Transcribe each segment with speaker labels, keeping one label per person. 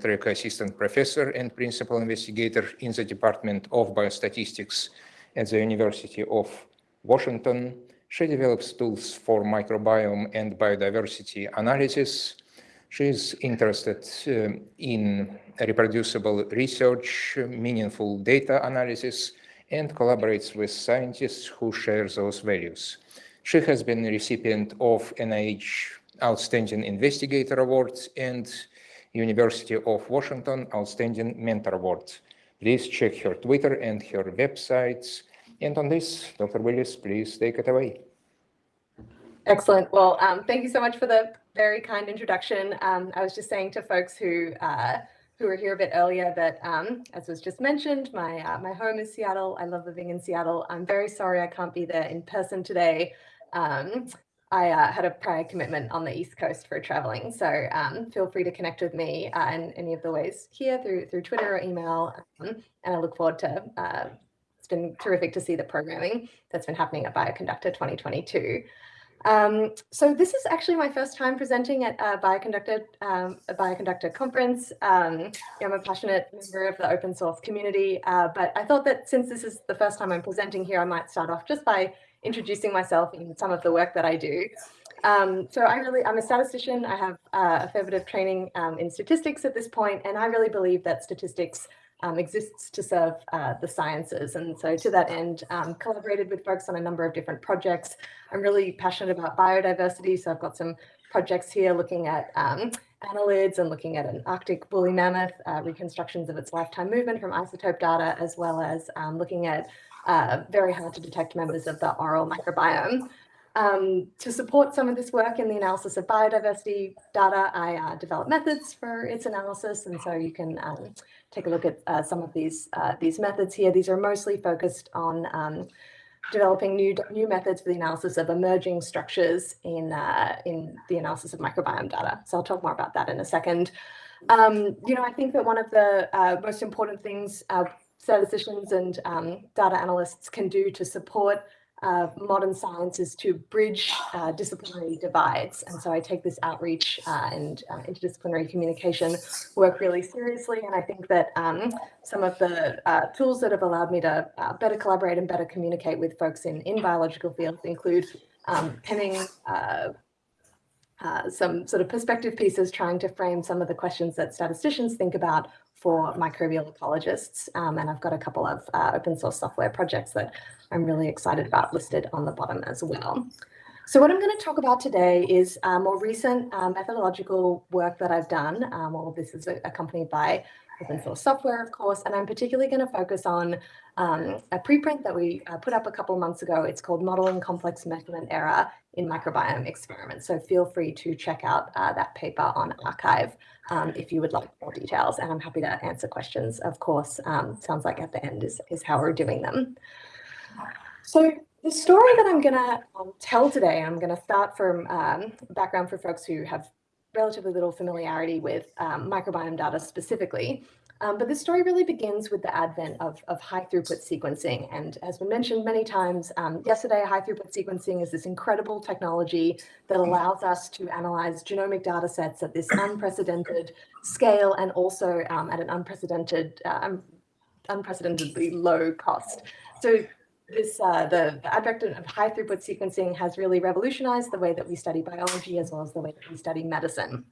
Speaker 1: track assistant professor and principal investigator in the Department of Biostatistics at the University of Washington. She develops tools for microbiome and biodiversity analysis. She is interested uh, in reproducible research, meaningful data analysis, and collaborates with scientists who share those values. She has been a recipient of NIH Outstanding Investigator Award and University of Washington Outstanding Mentor Award. Please check her Twitter and her websites. And on this, Dr. Willis, please take it away.
Speaker 2: Excellent. Well, um, thank you so much for the very kind introduction. Um, I was just saying to folks who uh, who were here a bit earlier that, um, as was just mentioned, my uh, my home is Seattle. I love living in Seattle. I'm very sorry I can't be there in person today. Um, I uh, had a prior commitment on the East Coast for traveling, so um, feel free to connect with me uh, in any of the ways here through through Twitter or email, um, and I look forward to. Uh, it's been terrific to see the programming that's been happening at Bioconductor 2022. Um, so this is actually my first time presenting at a Bioconductor, um, a Bioconductor conference. Um, I'm a passionate member of the open source community, uh, but I thought that since this is the first time I'm presenting here, I might start off just by introducing myself and some of the work that I do. Um, so I really, I'm a statistician. I have uh, a fair bit of training um, in statistics at this point, and I really believe that statistics um, exists to serve uh, the sciences. And so to that end, um, collaborated with folks on a number of different projects. I'm really passionate about biodiversity. So I've got some projects here looking at um, annelids and looking at an Arctic woolly mammoth, uh, reconstructions of its lifetime movement from isotope data, as well as um, looking at uh, very hard to detect members of the oral microbiome. Um, to support some of this work in the analysis of biodiversity data, I uh, develop methods for its analysis. And so you can um, take a look at uh, some of these uh, these methods here. These are mostly focused on um, developing new new methods for the analysis of emerging structures in uh, in the analysis of microbiome data. So I'll talk more about that in a second. Um, you know, I think that one of the uh, most important things uh, statisticians and um, data analysts can do to support uh, modern sciences to bridge uh, disciplinary divides. And so I take this outreach uh, and uh, interdisciplinary communication work really seriously. And I think that um, some of the uh, tools that have allowed me to uh, better collaborate and better communicate with folks in, in biological fields include um, penning some sort of perspective pieces trying to frame some of the questions that statisticians think about for microbial ecologists. Um, and I've got a couple of uh, open source software projects that I'm really excited about listed on the bottom as well. So what I'm going to talk about today is uh, more recent uh, methodological work that I've done. Um, all of this is accompanied by open source software, of course, and I'm particularly going to focus on um, a preprint that we uh, put up a couple months ago. It's called Modeling Complex Measurement Error in Microbiome Experiments. So feel free to check out uh, that paper on arXiv um, if you would like more details. And I'm happy to answer questions, of course. Um, sounds like at the end is, is how we're doing them. So the story that I'm going to um, tell today, I'm going to start from um, background for folks who have relatively little familiarity with um, microbiome data specifically. Um, but this story really begins with the advent of, of high throughput sequencing. And as been mentioned many times um, yesterday, high throughput sequencing is this incredible technology that allows us to analyze genomic data sets at this unprecedented scale and also um, at an unprecedented, uh, unprecedentedly low cost. So this uh, the, the advent of high throughput sequencing has really revolutionized the way that we study biology as well as the way that we study medicine.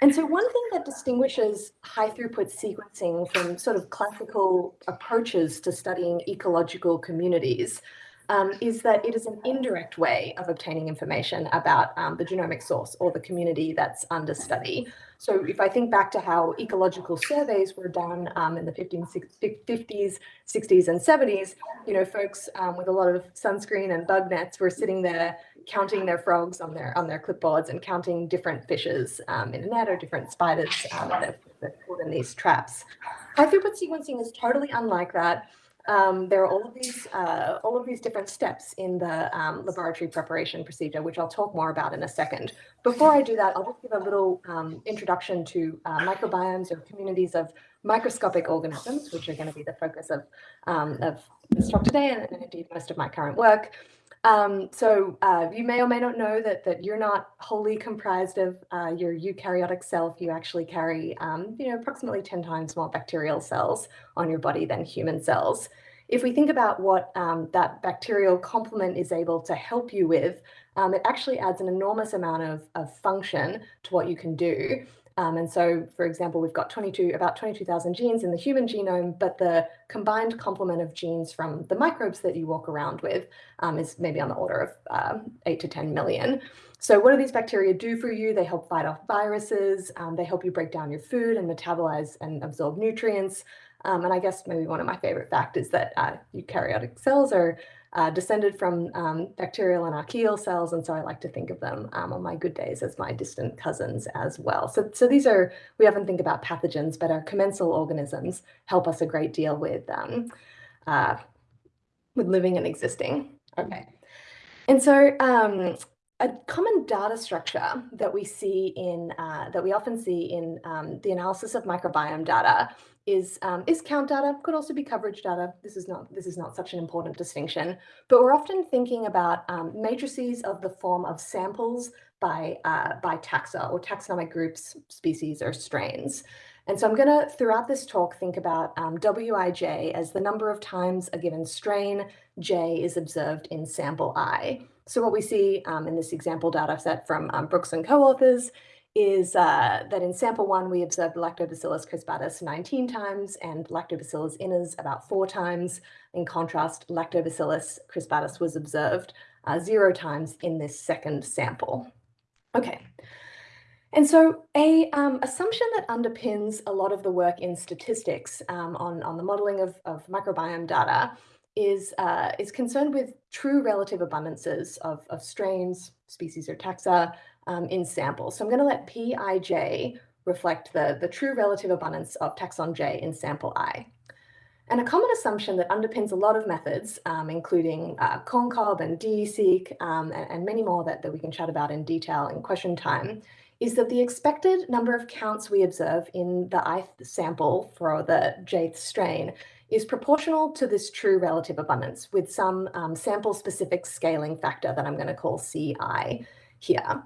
Speaker 2: And so one thing that distinguishes high throughput sequencing from sort of classical approaches to studying ecological communities um, is that it is an indirect way of obtaining information about um, the genomic source or the community that's under study. So if I think back to how ecological surveys were done um, in the 50s, 60s, and 70s, you know, folks um, with a lot of sunscreen and bug nets were sitting there counting their frogs on their on their clipboards and counting different fishes um, in a net or different spiders um, that, that put in these traps. High throughput sequencing is totally unlike that. Um, there are all of these uh, all of these different steps in the um, laboratory preparation procedure, which I'll talk more about in a second. Before I do that, I'll just give a little um, introduction to uh, microbiomes or communities of microscopic organisms, which are going to be the focus of, um, of this talk today and, and, indeed most of my current work. Um, so uh, you may or may not know that that you're not wholly comprised of uh, your eukaryotic self. You actually carry, um, you know, approximately 10 times more bacterial cells on your body than human cells. If we think about what um, that bacterial complement is able to help you with, um, it actually adds an enormous amount of, of function to what you can do. Um, and so, for example, we've got 22, about 22,000 genes in the human genome, but the combined complement of genes from the microbes that you walk around with um, is maybe on the order of um, 8 to 10 million. So what do these bacteria do for you? They help fight off viruses, um, they help you break down your food and metabolize and absorb nutrients. Um, and I guess maybe one of my favorite facts is that uh, eukaryotic cells are uh, descended from um, bacterial and archaeal cells. And so I like to think of them um, on my good days as my distant cousins as well. So, so these are, we often think about pathogens, but our commensal organisms help us a great deal with, um, uh, with living and existing. Okay. And so um, a common data structure that we see in, uh, that we often see in um, the analysis of microbiome data is um, is count data, could also be coverage data. This is not this is not such an important distinction, but we're often thinking about um, matrices of the form of samples by uh, by taxa or taxonomic groups, species, or strains. And so I'm going to, throughout this talk, think about um, Wij as the number of times a given strain J is observed in sample I. So what we see um, in this example data set from um, Brooks and co-authors is uh, that in sample one, we observed Lactobacillus crispatus 19 times and Lactobacillus iners about four times. In contrast, Lactobacillus crispatus was observed uh, zero times in this second sample. Okay. And so a um, assumption that underpins a lot of the work in statistics um, on, on the modeling of, of microbiome data is, uh, is concerned with true relative abundances of, of strains, species or taxa, um, in samples. So I'm going to let Pij reflect the, the true relative abundance of taxon J in sample I. And a common assumption that underpins a lot of methods, um, including uh, corncob and DESeq, um, and, and, many more that, that we can chat about in detail in question time, is that the expected number of counts we observe in the ith sample for the jth strain is proportional to this true relative abundance with some um, sample-specific scaling factor that I'm going to call Ci here.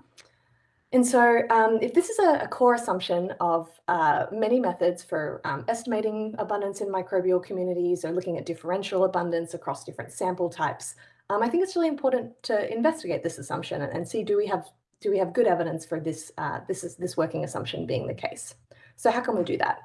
Speaker 2: And so um, if this is a, a core assumption of uh, many methods for um, estimating abundance in microbial communities or looking at differential abundance across different sample types, um, I think it's really important to investigate this assumption and, and, see do we have do we have good evidence for this uh, this is this working assumption being the case. So how can we do that?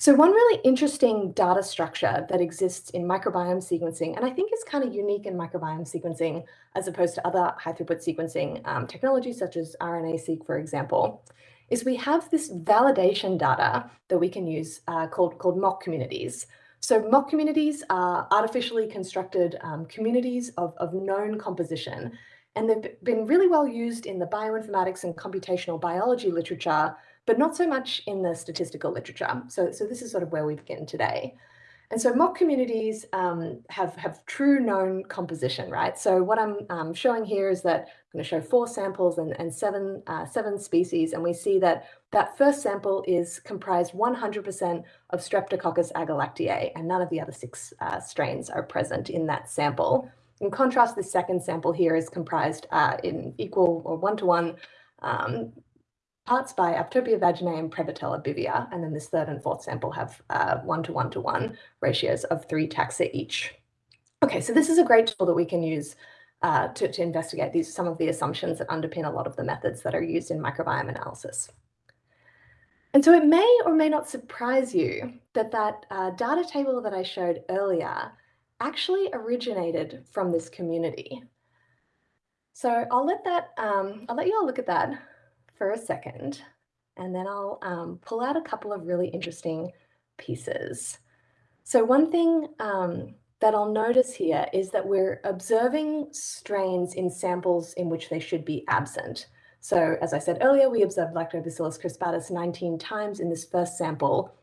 Speaker 2: So one really interesting data structure that exists in microbiome sequencing, and I think is kind of unique in microbiome sequencing as opposed to other high throughput sequencing um, technologies such as RNA-seq, for example, is we have this validation data that we can use uh, called, called mock communities. So mock communities are artificially constructed um, communities of, of known composition, and they've been really well used in the bioinformatics and computational biology literature but not so much in the statistical literature. So, so this is sort of where we begin today. And so mock communities um, have, have true known composition, right? So what I'm um, showing here is that I'm going to show four samples and, and seven, uh, seven species, and we see that that first sample is comprised 100% of Streptococcus agalactiae, and none of the other six uh, strains are present in that sample. In contrast, the second sample here is comprised uh, in equal or one-to-one -one, um, parts by Atopobium vaginae and Prevotella bivia. And then this third and fourth sample have uh, one to one to one ratios of three taxa each. Okay, so this is a great tool that we can use uh, to, to investigate these some of the assumptions that underpin a lot of the methods that are used in microbiome analysis. And so it may or may not surprise you that that uh, data table that I showed earlier actually originated from this community. So I'll let that, um, I'll let you all look at that for a second, and then I'll um, pull out a couple of really interesting pieces. So one thing um, that I'll notice here is that we're observing strains in samples in which they should be absent. So as I said earlier, we observed Lactobacillus crispatus 19 times in this first sample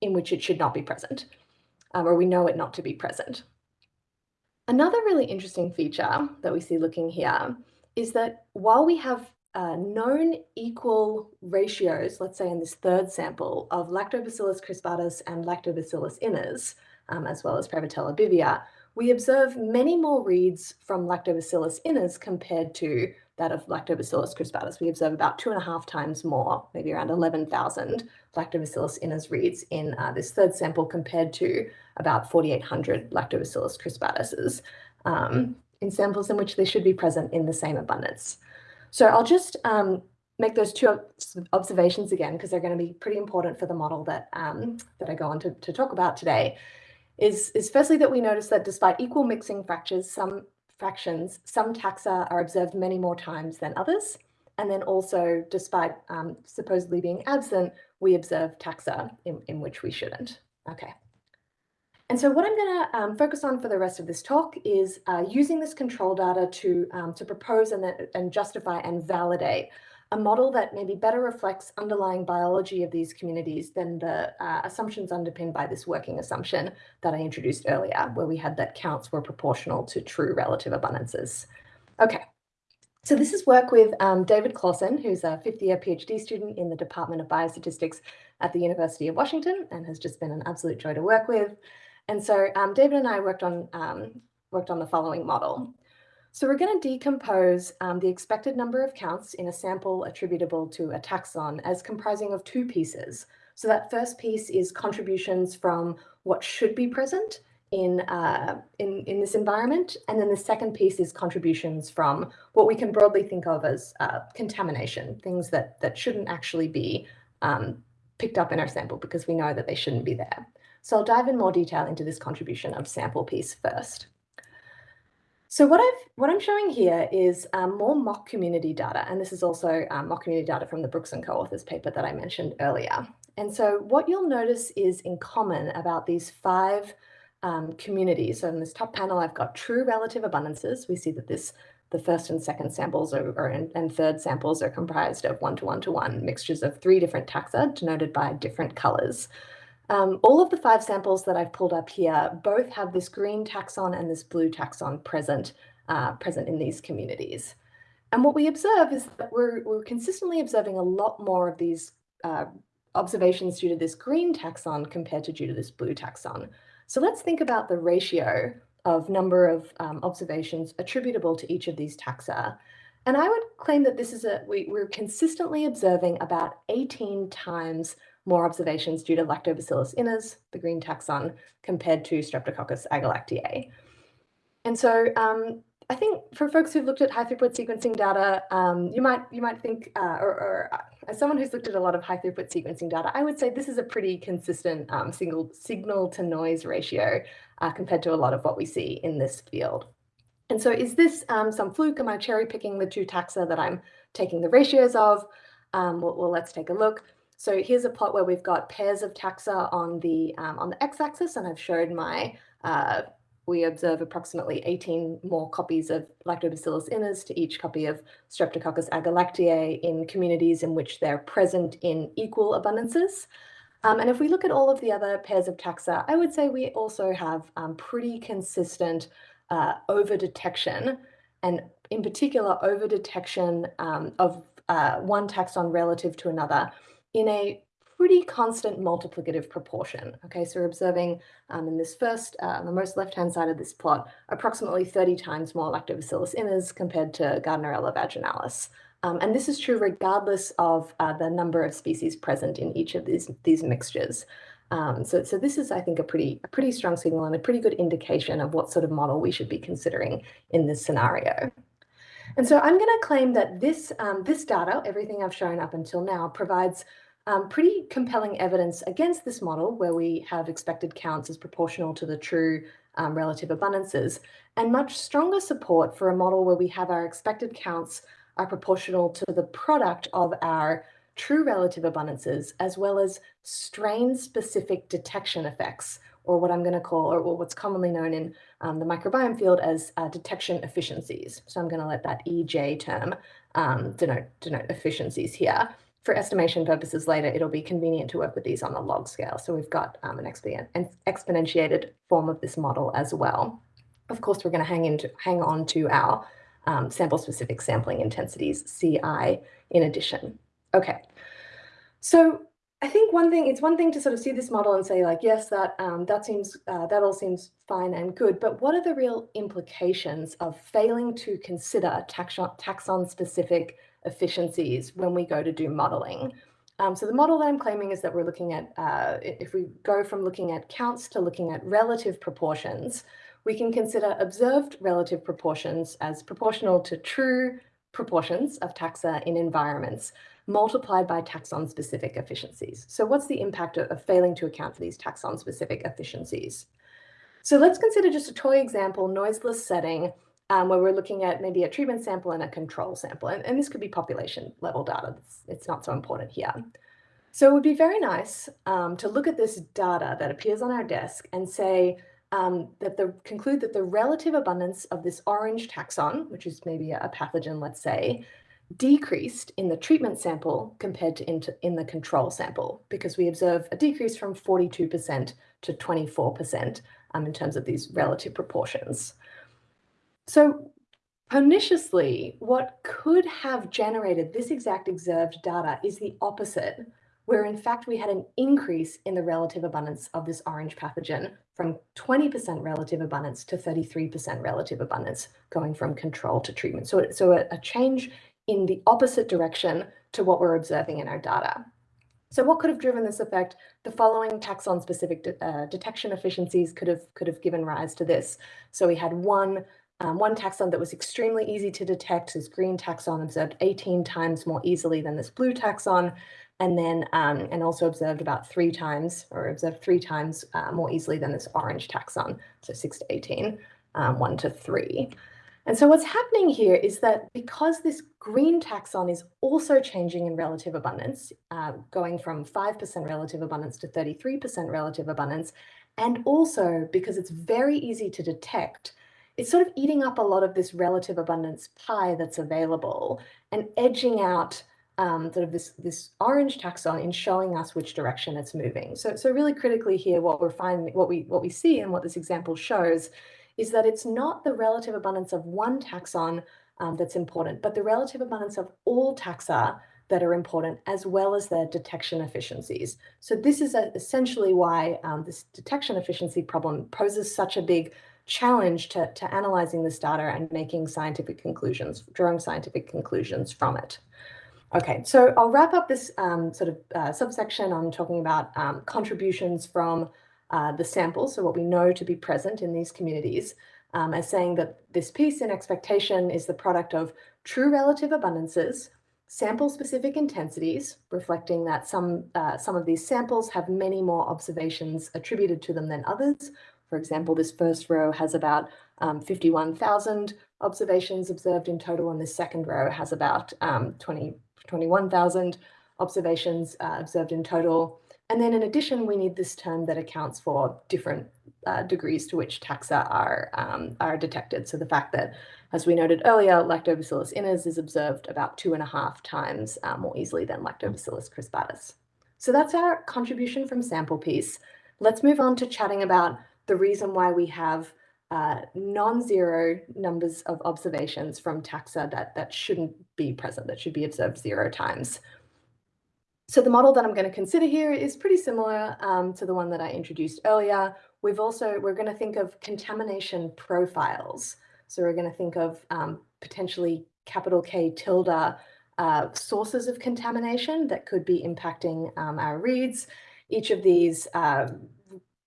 Speaker 2: in which it should not be present, um, or we know it not to be present. Another really interesting feature that we see looking here is that while we have uh, known equal ratios, let's say in this third sample, of Lactobacillus crispatus and Lactobacillus iners, um, as well as Prevotella bivia, we observe many more reads from Lactobacillus iners compared to that of Lactobacillus crispatus. We observe about two and a half times more, maybe around 11,000 Lactobacillus iners reads in uh, this third sample compared to about 4,800 Lactobacillus crispatuses um, in samples in which they should be present in the same abundance. So I'll just um, make those two observations again, because they're going to be pretty important for the model that, um, that I go on to, to talk about today, is, is firstly that we notice that despite equal mixing fractures, some fractions, some taxa are observed many more times than others. And then also, despite um, supposedly being absent, we observe taxa in, in which we shouldn't. Okay. And so what I'm going to um, focus on for the rest of this talk is uh, using this control data to, um, to propose and, and justify and validate a model that maybe better reflects underlying biology of these communities than the uh, assumptions underpinned by this working assumption that I introduced earlier, where we had that counts were proportional to true relative abundances. Okay, so this is work with um, David Clausen, who's a fifth year PhD student in the Department of Biostatistics at the University of Washington and has just been an absolute joy to work with. And so um, David and I worked on, um, worked on the following model. So we're going to decompose um, the expected number of counts in a sample attributable to a taxon as comprising of two pieces. So that first piece is contributions from what should be present in, uh, in, in this environment. And then the second piece is contributions from what we can broadly think of as uh, contamination, things that, that shouldn't actually be um, picked up in our sample because we know that they shouldn't be there. So I'll dive in more detail into this contribution of sample piece first. So what I've what I'm showing here is um, more mock community data, and this is also um, mock community data from the Brooks and co-authors paper that I mentioned earlier. And so what you'll notice is in common about these five um, communities. So in this top panel, I've got true relative abundances. We see that this the first and second samples are, are and, and third samples are comprised of one to one to one mixtures of three different taxa denoted by different colors. Um, all of the five samples that I've pulled up here both have this green taxon and this blue taxon present, uh, present in these communities. And what we observe is that we're, we're consistently observing a lot more of these uh, observations due to this green taxon compared to due to this blue taxon. So let's think about the ratio of number of um, observations attributable to each of these taxa. And I would claim that this is a, we, we're consistently observing about 18 times more observations due to Lactobacillus iners, the green taxon, compared to Streptococcus agalactiae. And so um, I think for folks who've looked at high throughput sequencing data, um, you might you might think, uh, or, or uh, as someone who's looked at a lot of high throughput sequencing data, I would say this is a pretty consistent um, single signal to noise ratio uh, compared to a lot of what we see in this field. And so is this um, some fluke? Am I cherry picking the two taxa that I'm taking the ratios of? Um, well, well, let's take a look. So here's a plot where we've got pairs of taxa on the um, on the x-axis, and I've showed my uh, we observe approximately 18 more copies of Lactobacillus iners to each copy of Streptococcus agalactiae in communities in which they're present in equal abundances. Um, and if we look at all of the other pairs of taxa, I would say we also have um, pretty consistent uh, over-detection, and in particular, over-detection um, of uh, one taxon relative to another in a pretty constant multiplicative proportion. Okay, so we're observing um, in this first, uh, the most left-hand side of this plot, approximately 30 times more Lactobacillus iners compared to Gardnerella vaginalis. Um, and this is true regardless of uh, the number of species present in each of these, these mixtures. Um, so, so this is, I think, a pretty, a pretty strong signal and a pretty good indication of what sort of model we should be considering in this scenario. And so I'm going to claim that this, um, this data, everything I've shown up until now, provides um, pretty compelling evidence against this model where we have expected counts as proportional to the true um, relative abundances, and much stronger support for a model where we have our expected counts are proportional to the product of our true relative abundances, as well as strain-specific detection effects, or what I'm going to call, or what's commonly known in um, the microbiome field as uh, detection efficiencies. So I'm going to let that EJ term um, denote, denote efficiencies here. For estimation purposes later, it'll be convenient to work with these on the log scale. So we've got um, an, exponentiated form of this model as well. Of course, we're going to hang, into, hang on to our um, sample-specific sampling intensities, CI, in addition. Okay, so I think one thing, it's one thing to sort of see this model and say like, yes, that um, that seems, uh, that all seems fine and good, but what are the real implications of failing to consider taxon, taxon specific efficiencies when we go to do modeling? Um, so the model that I'm claiming is that we're looking at, uh, if we go from looking at counts to looking at relative proportions, we can consider observed relative proportions as proportional to true proportions of taxa in environments multiplied by taxon-specific efficiencies. So what's the impact of, of failing to account for these taxon-specific efficiencies? So let's consider just a toy example, noiseless setting, um, where we're looking at maybe a treatment sample and a control sample. And, and this could be population level data. It's, it's, not so important here. So it would be very nice um, to look at this data that appears on our desk and say um, that the conclude that the relative abundance of this orange taxon, which is maybe a pathogen, let's say, decreased in the treatment sample compared to in, the control sample because we observe a decrease from 42% to 24% um, in terms of these relative proportions. So perniciously, what could have generated this exact observed data is the opposite, where in fact we had an increase in the relative abundance of this orange pathogen from 20% relative abundance to 33% relative abundance going from control to treatment. So, so a, a change in the opposite direction to what we're observing in our data. So what could have driven this effect? The following taxon-specific de uh, detection efficiencies could have could have given rise to this. So we had one um, one taxon that was extremely easy to detect, this green taxon observed 18 times more easily than this blue taxon, and then um, and also observed about three times or observed three times uh, more easily than this orange taxon, so 6 to 18, um, 1 to 3. And so what's happening here is that because this green taxon is also changing in relative abundance, uh, going from 5% relative abundance to 33% relative abundance, and also because it's very easy to detect, it's sort of eating up a lot of this relative abundance pie that's available and edging out um, sort of this, this orange taxon in showing us which direction it's moving. So, so really critically here, what we're finding, what we, what we see and what this example shows is that it's not the relative abundance of one taxon um, that's important, but the relative abundance of all taxa that are important, as well as their detection efficiencies. So this is a, essentially why um, this detection efficiency problem poses such a big challenge to, to analyzing this data and making scientific conclusions, drawing scientific conclusions from it. Okay, so I'll wrap up this um, sort of uh, subsection on talking about um, contributions from uh, the sample, so what we know to be present in these communities, um, as saying that this piece in expectation is the product of true relative abundances, sample-specific intensities, reflecting that some, uh, some of these samples have many more observations attributed to them than others. For example, this first row has about um, 51,000 observations observed in total, and this second row has about um, 20, 21,000 observations uh, observed in total. And then in addition, we need this term that accounts for different uh, degrees to which taxa are, um, are detected. So the fact that, as we noted earlier, Lactobacillus iners is observed about two and a half times uh, more easily than Lactobacillus crispatus. So that's our contribution from sample piece. Let's move on to chatting about the reason why we have uh, non-zero numbers of observations from taxa that, that shouldn't be present, that should be observed zero times. So the model that I'm going to consider here is pretty similar um, to the one that I introduced earlier. We've also, we're going to think of contamination profiles. So we're going to think of um, potentially capital K tilde uh, sources of contamination that could be impacting um, our reads. Each of these uh,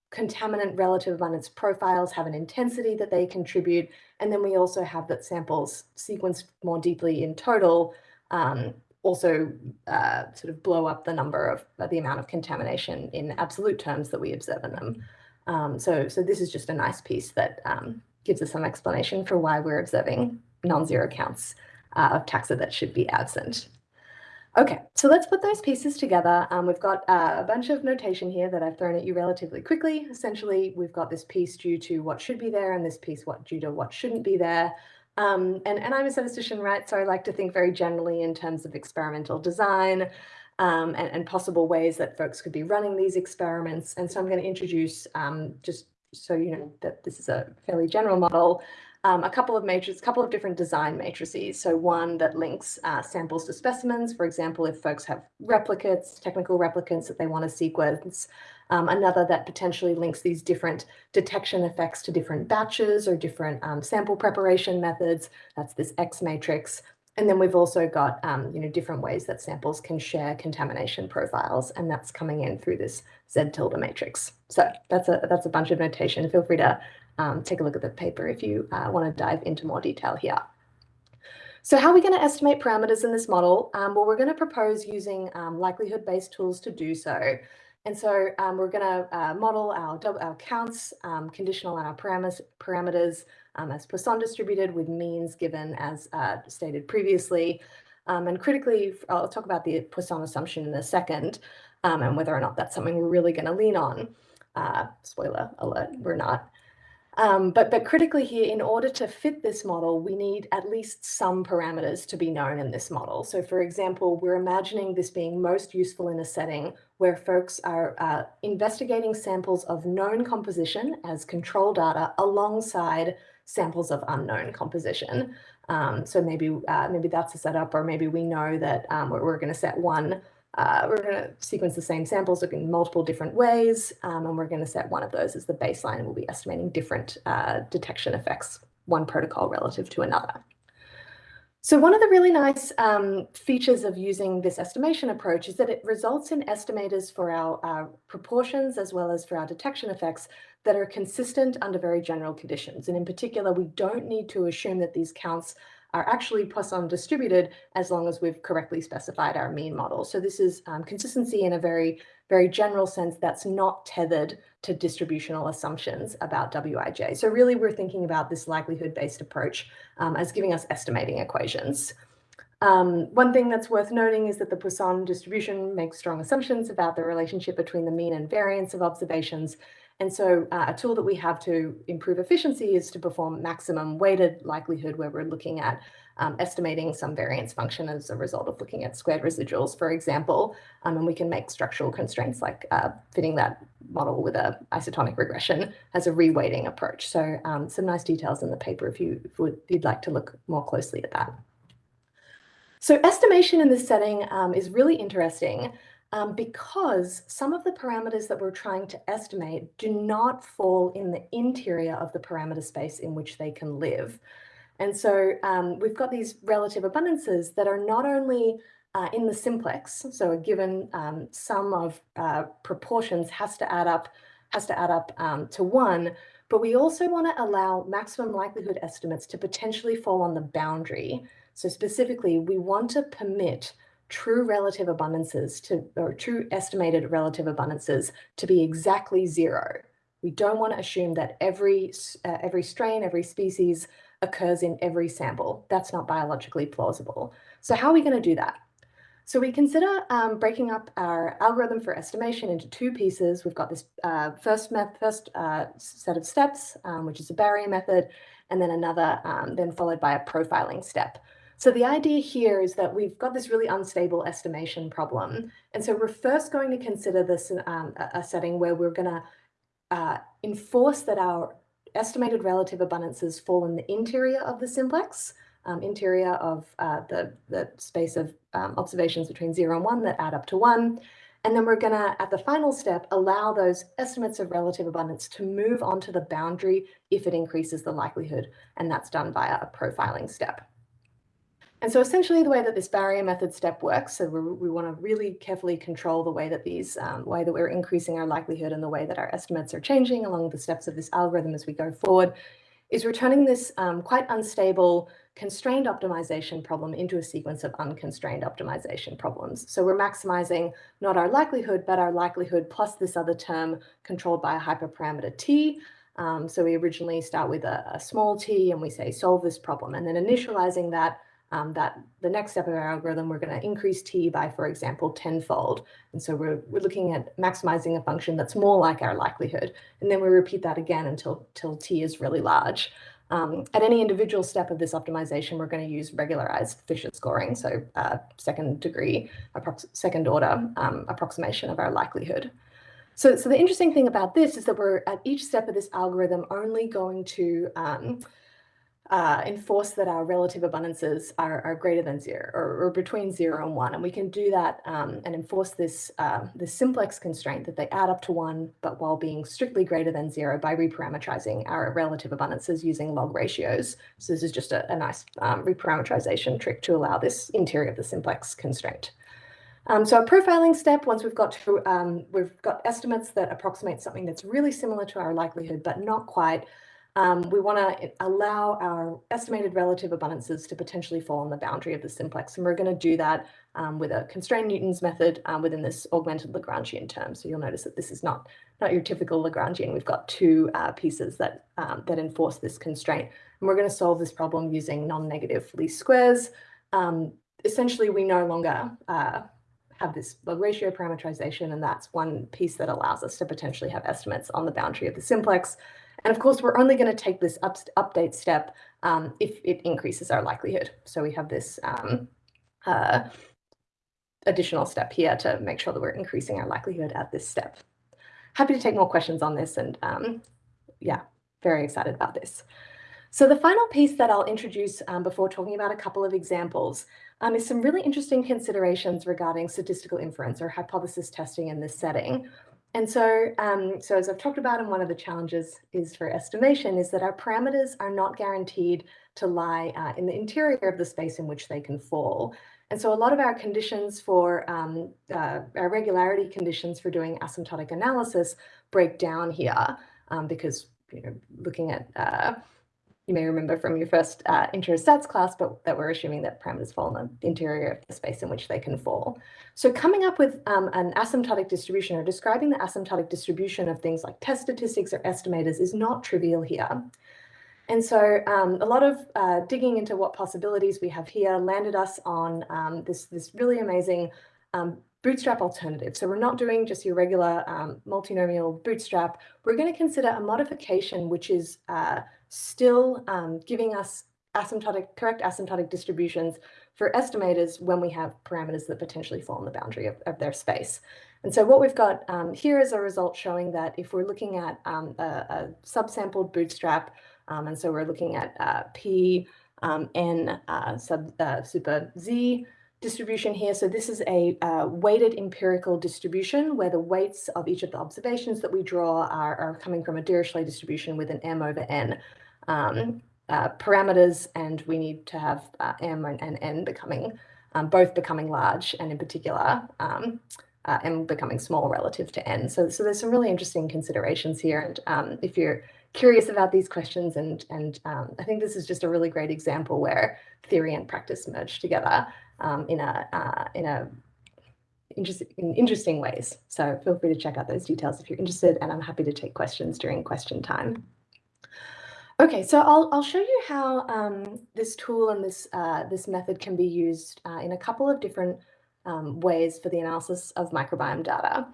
Speaker 2: contaminant relative abundance profiles have an intensity that they contribute. And then we also have that samples sequenced more deeply in total um, also uh, sort of blow up the number of uh, the amount of contamination in absolute terms that we observe in them. Um, so, so this is just a nice piece that um, gives us some explanation for why we're observing non-zero counts uh, of taxa that should be absent. Okay, so let's put those pieces together. Um, we've got uh, a bunch of notation here that I've thrown at you relatively quickly. Essentially, we've got this piece due to what should be there and this piece what due to what shouldn't be there. Um, and, and I'm a statistician, right? So I like to think very generally in terms of experimental design um, and, and, possible ways that folks could be running these experiments. And so I'm going to introduce, um, just so you know that this is a fairly general model, um, a couple of matrices, a couple of different design matrices. So one that links uh, samples to specimens, for example, if folks have replicates, technical replicates that they want to sequence. Um, another that potentially links these different detection effects to different batches or different um, sample preparation methods. That's this X matrix. And then we've also got, um, you know, different ways that samples can share contamination profiles, and that's coming in through this Z tilde matrix. So that's a that's a bunch of notation. Feel free to um, take a look at the paper if you uh, want to dive into more detail here. So how are we going to estimate parameters in this model? Um, well, we're going to propose using um, likelihood-based tools to do so. And so um, we're going to uh, model our, our counts, um, conditional on our parameters, parameters um, as Poisson distributed with means given as uh, stated previously. Um, and critically, I'll talk about the Poisson assumption in a second and whether or not that's something we're really going to lean on. Uh, spoiler alert, we're not. Um, but, but critically here, in order to fit this model, we need at least some parameters to be known in this model. So for example, we're imagining this being most useful in a setting where folks are uh, investigating samples of known composition as control data alongside samples of unknown composition. Um, so maybe uh, maybe that's a setup, or maybe we know that um, we're, we're going to set one uh, we're going to sequence the same samples in multiple different ways, um, and we're going to set one of those as the baseline, and we'll be estimating different uh, detection effects, one protocol relative to another. So one of the really nice um, features of using this estimation approach is that it results in estimators for our, our proportions as well as for our detection effects that are consistent under very general conditions. And in particular, we don't need to assume that these counts are actually Poisson distributed as long as we've correctly specified our mean model. So this is um, consistency in a very, very general sense that's not tethered to distributional assumptions about Wij. So really we're thinking about this likelihood-based approach um, as giving us estimating equations. Um, one thing that's worth noting is that the Poisson distribution makes strong assumptions about the relationship between the mean and variance of observations, and so uh, a tool that we have to improve efficiency is to perform maximum weighted likelihood where we're looking at um, estimating some variance function as a result of looking at squared residuals, for example, um, and we can make structural constraints like uh, fitting that model with a isotonic regression as a reweighting approach. So um, some nice details in the paper if, you, if you'd like to look more closely at that. So estimation in this setting um, is really interesting um, because some of the parameters that we're trying to estimate do not fall in the interior of the parameter space in which they can live. And so um, we've got these relative abundances that are not only uh, in the simplex, so a given um, sum of uh, proportions has to add up has to add up um, to one, but we also want to allow maximum likelihood estimates to potentially fall on the boundary. So specifically, we want to permit true relative abundances to, or true estimated relative abundances to be exactly zero. We don't want to assume that every, uh, every strain, every species occurs in every sample. That's not biologically plausible. So how are we going to do that? So we consider um, breaking up our algorithm for estimation into two pieces. We've got this uh, first, first uh, set of steps, um, which is a barrier method, and then another, um, then followed by a profiling step. So the idea here is that we've got this really unstable estimation problem. And so we're first going to consider this um, a setting where we're going to uh, enforce that our estimated relative abundances fall in the interior of the simplex, um, interior of uh, the, the space of um, observations between zero and one that add up to one. And then we're going to, at the final step, allow those estimates of relative abundance to move onto the boundary if it increases the likelihood. And that's done via a profiling step. And so essentially the way that this barrier method step works, so we want to really carefully control the way that these, um, way that we're increasing our likelihood and the way that our estimates are changing along the steps of this algorithm as we go forward, is returning this um, quite unstable constrained optimization problem into a sequence of unconstrained optimization problems. So we're maximizing not our likelihood, but our likelihood plus this other term controlled by a hyperparameter t. Um, so we originally start with a, a small t and we say solve this problem and then initializing that um, that the next step of our algorithm, we're going to increase t by, for example, tenfold. And so we're, we're looking at maximizing a function that's more like our likelihood. And then we repeat that again until, until t is really large. Um, at any individual step of this optimization, we're going to use regularized Fisher scoring, so uh, second degree, second order um, approximation of our likelihood. So, so the interesting thing about this is that we're at each step of this algorithm only going to um, uh, enforce that our relative abundances are, are greater than zero or, or, between zero and one. And we can do that um, and enforce this, uh, this simplex constraint that they add up to one, but while being strictly greater than zero by reparameterizing our relative abundances using log ratios. So this is just a, a nice um, reparameterization trick to allow this interior of the simplex constraint. Um, so a profiling step, once we've got to, um, we've got estimates that approximate something that's really similar to our likelihood, but not quite, um, we want to allow our estimated relative abundances to potentially fall on the boundary of the simplex. And we're going to do that um, with a constrained Newton's method um, within this augmented Lagrangian term. So you'll notice that this is not, not your typical Lagrangian. We've got two uh, pieces that, um, that enforce this constraint. And we're going to solve this problem using non-negative least squares. Um, essentially, we no longer uh, have this log ratio parameterization, and that's one piece that allows us to potentially have estimates on the boundary of the simplex. And of course, we're only going to take this up, update step um, if it increases our likelihood. So we have this um, uh, additional step here to make sure that we're increasing our likelihood at this step. Happy to take more questions on this and um, yeah, very excited about this. So the final piece that I'll introduce um, before talking about a couple of examples um, is some really interesting considerations regarding statistical inference or hypothesis testing in this setting. And so, um, so as I've talked about, and one of the challenges is for estimation is that our parameters are not guaranteed to lie uh, in the interior of the space in which they can fall. And so a lot of our conditions for um, uh, our regularity conditions for doing asymptotic analysis break down here um, because you know, looking at uh, you may remember from your first uh, intro stats class, but that we're assuming that parameters fall in the interior of the space in which they can fall. So coming up with um, an asymptotic distribution or describing the asymptotic distribution of things like test statistics or estimators is not trivial here. And so um, a lot of uh, digging into what possibilities we have here landed us on um, this, this really amazing um, bootstrap alternative. So we're not doing just your regular um, multinomial bootstrap. We're going to consider a modification which is uh, still um, giving us asymptotic, correct asymptotic distributions for estimators when we have parameters that potentially fall in the boundary of, of their space. And so what we've got um, here is a result showing that if we're looking at um, a, a subsampled bootstrap, um, and so we're looking at uh, P um, n uh, sub uh, super z distribution here. So this is a uh, weighted empirical distribution where the weights of each of the observations that we draw are, are coming from a Dirichlet distribution with an m over n um, uh, parameters, and we need to have uh, m and, and, n becoming um, both becoming large, and in particular um, uh, becoming small relative to n. So, so there's some really interesting considerations here, and um, if you're curious about these questions, and and um, I think this is just a really great example where theory and practice merge together um, in a uh, in a in interesting ways. So feel free to check out those details if you're interested, and I'm happy to take questions during question time. Okay, so I'll, I'll show you how um, this tool and this, uh, this method can be used uh, in a couple of different um, ways for the analysis of microbiome data.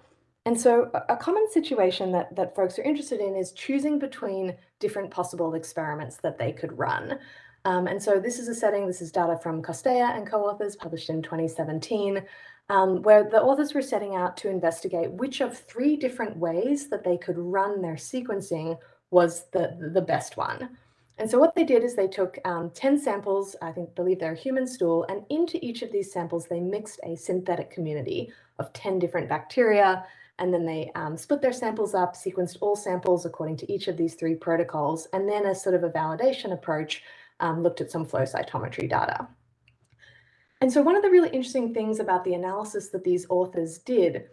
Speaker 2: And so a, common situation that, that folks are interested in is choosing between different possible experiments that they could run. Um, and so this is a setting, this is data from Costea and co-authors published in 2017, um, where the authors were setting out to investigate which of three different ways that they could run their sequencing was the, the best one. And so what they did is they took um, 10 samples, I think, believe they're human stool, and into each of these samples, they mixed a synthetic community of 10 different bacteria. And then they um, split their samples up, sequenced all samples according to each of these three protocols. And then as sort of a validation approach, um, looked at some flow cytometry data. And so one of the really interesting things about the analysis that these authors did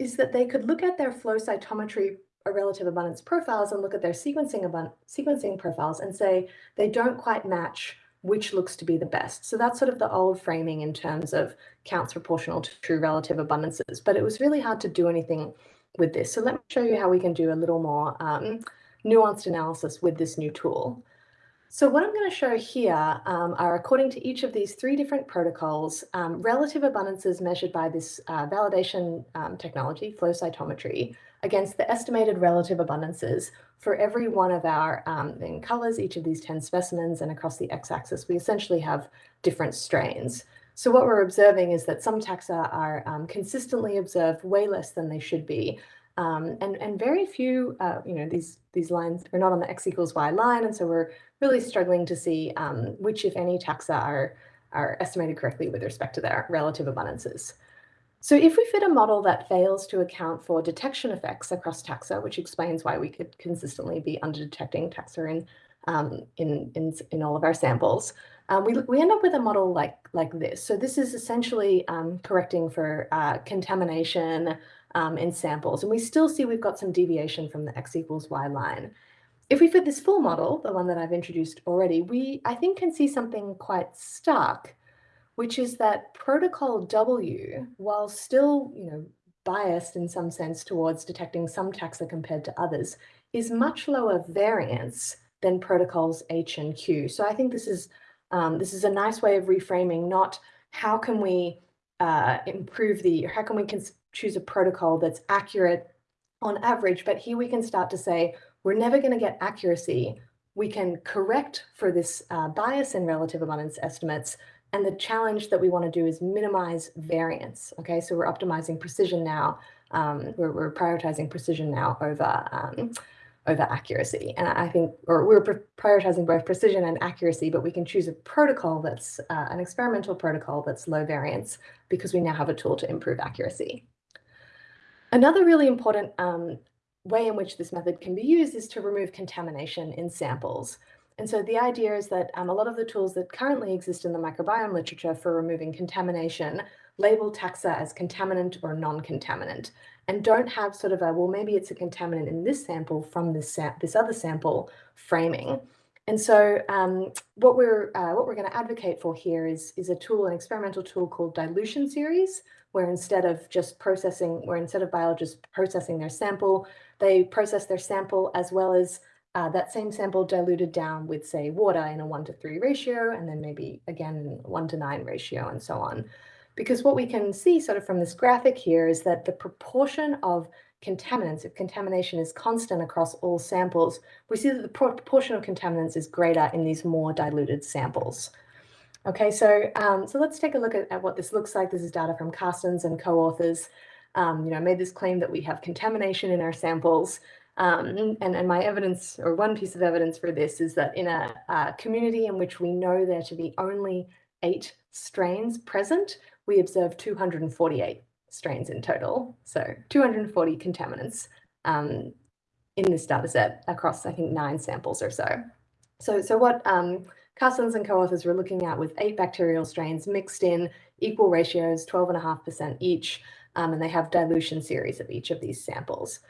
Speaker 2: is that they could look at their flow cytometry a relative abundance profiles and look at their sequencing, sequencing profiles and say they don't quite match which looks to be the best. So that's sort of the old framing in terms of counts proportional to true relative abundances, but it was really hard to do anything with this. So let me show you how we can do a little more um, nuanced analysis with this new tool. So what I'm going to show here um, are, according to each of these three different protocols, um, relative abundances measured by this uh, validation um, technology, flow cytometry, against the estimated relative abundances for every one of our, um, in colors, each of these 10 specimens, and across the x-axis, we essentially have different strains. So what we're observing is that some taxa are um, consistently observed way less than they should be, Um, and, and very few, uh, you know, these, these lines, we're not on the x equals y line. And so we're really struggling to see um, which, if any, taxa are, are estimated correctly with respect to their relative abundances. So if we fit a model that fails to account for detection effects across taxa, which explains why we could consistently be under-detecting taxa in, um, in, in, in, all of our samples, um, we, we end up with a model like, like this. So this is essentially um, correcting for uh, contamination um, in samples. And we still see we've got some deviation from the x equals y line. If we fit this full model, the one that I've introduced already, we, I think, can see something quite stark which is that protocol W, while still, you know, biased in some sense towards detecting some taxa compared to others, is much lower variance than protocols H and Q. So I think this is um, this is a nice way of reframing not how can we uh, improve the, how can we choose a protocol that's accurate on average, but here we can start to say, we're never going to get accuracy. We can correct for this uh, bias in relative abundance estimates and the challenge that we want to do is minimize variance. Okay, so we're optimizing precision now. Um, we're, we're, prioritizing precision now over um, over accuracy. And I think, or we're prioritizing both precision and accuracy, but we can choose a protocol that's uh, an experimental protocol that's low variance because we now have a tool to improve accuracy. Another really important um, way in which this method can be used is to remove contamination in samples. And so the idea is that um, a lot of the tools that currently exist in the microbiome literature for removing contamination label taxa as contaminant or non-contaminant and don't have sort of a, well, maybe it's a contaminant in this sample from this, this other sample framing. And so um, what we're uh, what we're going to advocate for here is is a tool, an experimental tool called dilution series, where instead of just processing, where instead of biologists processing their sample, they process their sample as well as uh, that same sample diluted down with, say, water in a one to three ratio, and then maybe again one to nine ratio and so on. Because what we can see sort of from this graphic here is that the proportion of contaminants, if contamination is constant across all samples, we see that the proportion of contaminants is greater in these more diluted samples. Okay, so um, so let's take a look at, at, what this looks like. This is data from Karstens and co-authors. Um, you know, I made this claim that we have contamination in our samples. Um, and, and my evidence, or one piece of evidence for this, is that in a, a community in which we know there to be only eight strains present, we observe 248 strains in total. So 240 contaminants um, in this data set across, I think, nine samples or so. So, so what um, and co-authors were looking at with eight bacterial strains mixed in equal ratios, 12.5% each, um, and they have dilution series of each of these samples.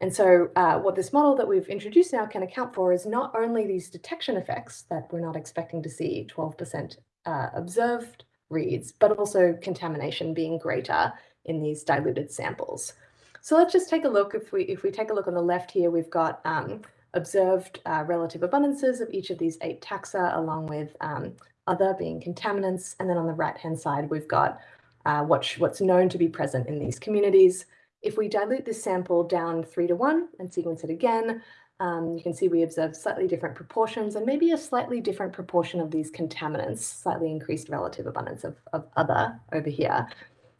Speaker 2: And so uh, what this model that we've introduced now can account for is not only these detection effects that we're not expecting to see 12% uh, observed reads, but also contamination being greater in these diluted samples. So let's just take a look. If we if we take a look on the left here, we've got um, observed uh, relative abundances of each of these eight taxa, along with um, other being contaminants. And then on the right-hand side, we've got uh, what what's known to be present in these communities. If we dilute this sample down three to one and sequence it again, um, you can see we observe slightly different proportions and maybe a slightly different proportion of these contaminants, slightly increased relative abundance of, of other over here.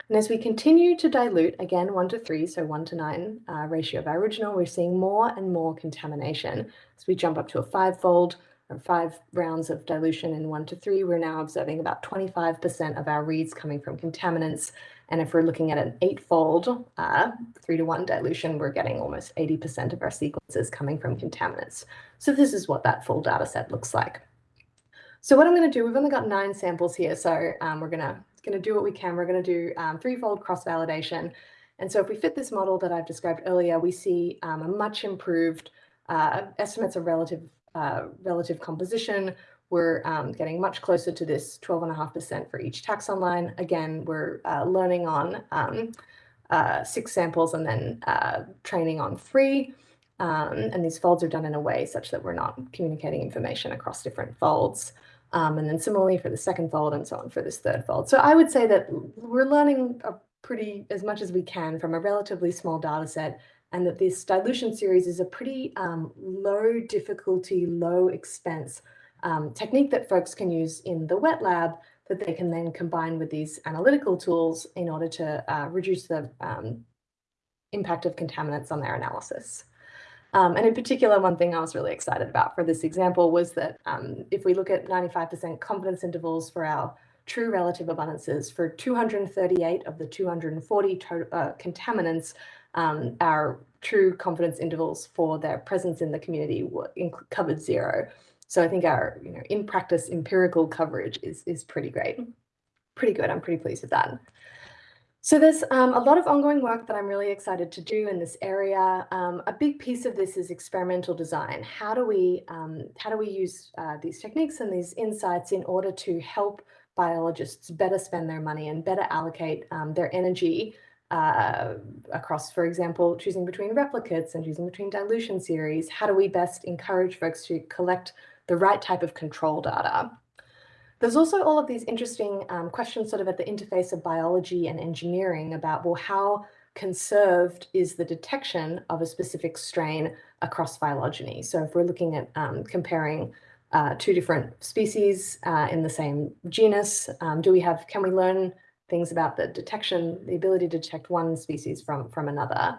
Speaker 2: And as we continue to dilute, again, one to three, so one to nine uh, ratio of our original, we're seeing more and more contamination. As we jump up to a five-fold, or five rounds of dilution in one to three, we're now observing about 25% of our reads coming from contaminants and if we're looking at an eightfold uh, three to one dilution, we're getting almost 80% of our sequences coming from contaminants. So this is what that full data set looks like. So what I'm going to do, we've only got nine samples here, so um, we're going to going to do what we can. We're going to do um, threefold cross-validation. And so if we fit this model that I've described earlier, we see um, a much improved uh, estimates of relative uh, relative composition, we're um, getting much closer to this 12.5% for each taxon line. Again, we're uh, learning on um, uh, six samples and then uh, training on three. Um, and these folds are done in a way such that we're not communicating information across different folds. Um, and then similarly for the second fold and so on for this third fold. So I would say that we're learning pretty as much as we can from a relatively small data set and that this dilution series is a pretty um, low difficulty, low expense um, technique that folks can use in the wet lab that they can then combine with these analytical tools in order to uh, reduce the um, impact of contaminants on their analysis. Um, and in particular, one thing I was really excited about for this example was that um, if we look at 95% confidence intervals for our true relative abundances for 238 of the 240 uh, contaminants, um, our true confidence intervals for their presence in the community were covered zero. So I think our, you know, in practice empirical coverage is, is pretty great. Pretty good. I'm pretty pleased with that. So there's um, a lot of ongoing work that I'm really excited to do in this area. Um, a big piece of this is experimental design. How do we um, how do we use uh, these techniques and these insights in order to help biologists better spend their money and better allocate um, their energy uh, across, for example, choosing between replicates and choosing between dilution series? How do we best encourage folks to collect the right type of control data? There's also all of these interesting um, questions sort of at the interface of biology and engineering about, well, how conserved is the detection of a specific strain across phylogeny? So if we're looking at um, comparing uh, two different species uh, in the same genus, um, do we have, can we learn things about the detection, the ability to detect one species from, from another?